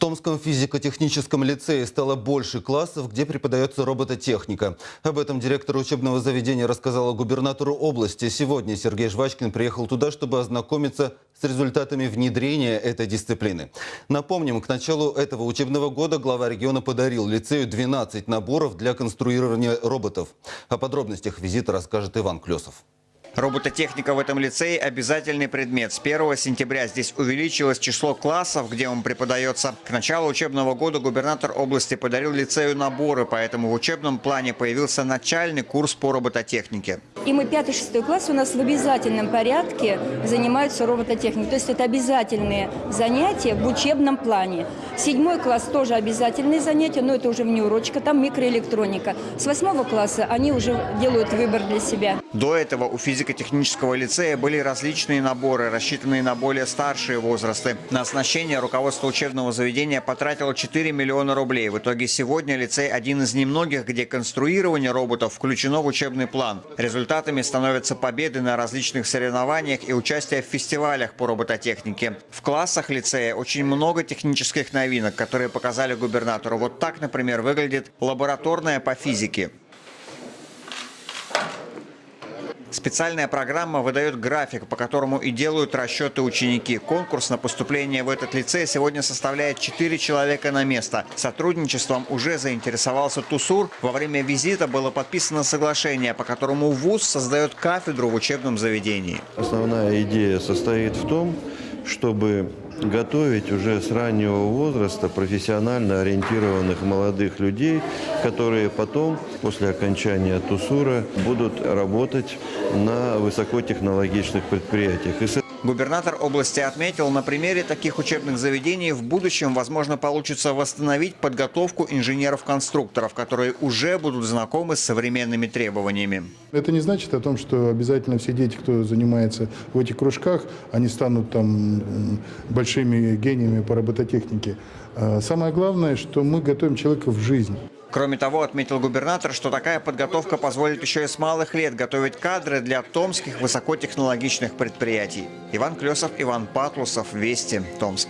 Томском физико-техническом лицее стало больше классов, где преподается робототехника. Об этом директор учебного заведения рассказала губернатору области. Сегодня Сергей Жвачкин приехал туда, чтобы ознакомиться с результатами внедрения этой дисциплины. Напомним, к началу этого учебного года глава региона подарил лицею 12 наборов для конструирования роботов. О подробностях визита расскажет Иван Клесов. Робототехника в этом лицее – обязательный предмет. С 1 сентября здесь увеличилось число классов, где он преподается. К началу учебного года губернатор области подарил лицею наборы, поэтому в учебном плане появился начальный курс по робототехнике. И мы 5-6 класс у нас в обязательном порядке занимаются робототехникой. То есть это обязательные занятия в учебном плане. Седьмой класс тоже обязательные занятия, но это уже внеурочка, там микроэлектроника. С восьмого класса они уже делают выбор для себя. До этого у физико-технического лицея были различные наборы, рассчитанные на более старшие возрасты. На оснащение руководство учебного заведения потратило 4 миллиона рублей. В итоге сегодня лицей один из немногих, где конструирование роботов включено в учебный план. Результатами становятся победы на различных соревнованиях и участие в фестивалях по робототехнике. В классах лицея очень много технических новинок, которые показали губернатору. Вот так, например, выглядит лабораторная по физике. Специальная программа выдает график, по которому и делают расчеты ученики. Конкурс на поступление в этот лицей сегодня составляет 4 человека на место. Сотрудничеством уже заинтересовался ТУСУР. Во время визита было подписано соглашение, по которому ВУЗ создает кафедру в учебном заведении. Основная идея состоит в том, чтобы готовить уже с раннего возраста профессионально ориентированных молодых людей, которые потом, после окончания ТУСУРа, будут работать на высокотехнологичных предприятиях. Губернатор области отметил, на примере таких учебных заведений в будущем, возможно, получится восстановить подготовку инженеров-конструкторов, которые уже будут знакомы с современными требованиями. Это не значит о том, что обязательно все дети, кто занимается в этих кружках, они станут там большими гениями по робототехнике. А самое главное, что мы готовим человека в жизнь. Кроме того, отметил губернатор, что такая подготовка позволит еще и с малых лет готовить кадры для томских высокотехнологичных предприятий. Иван Клесов, Иван Патлусов, Вести, Томск.